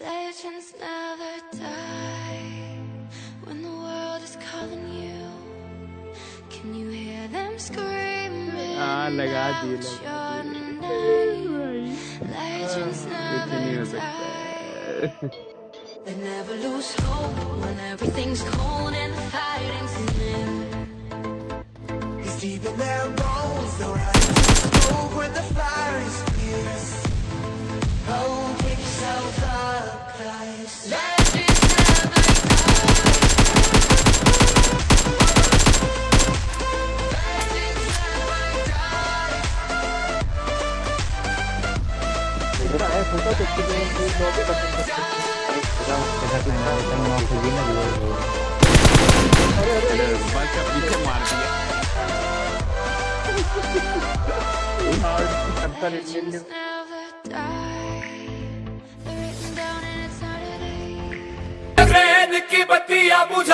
Legends never die when the world is calling you. Can you hear them screaming ah, laga out your name? Legends never die. they never lose hope when everything's cold and the fighting's in. Deep in their bones, the rise over the की बत्तियाँ बुझा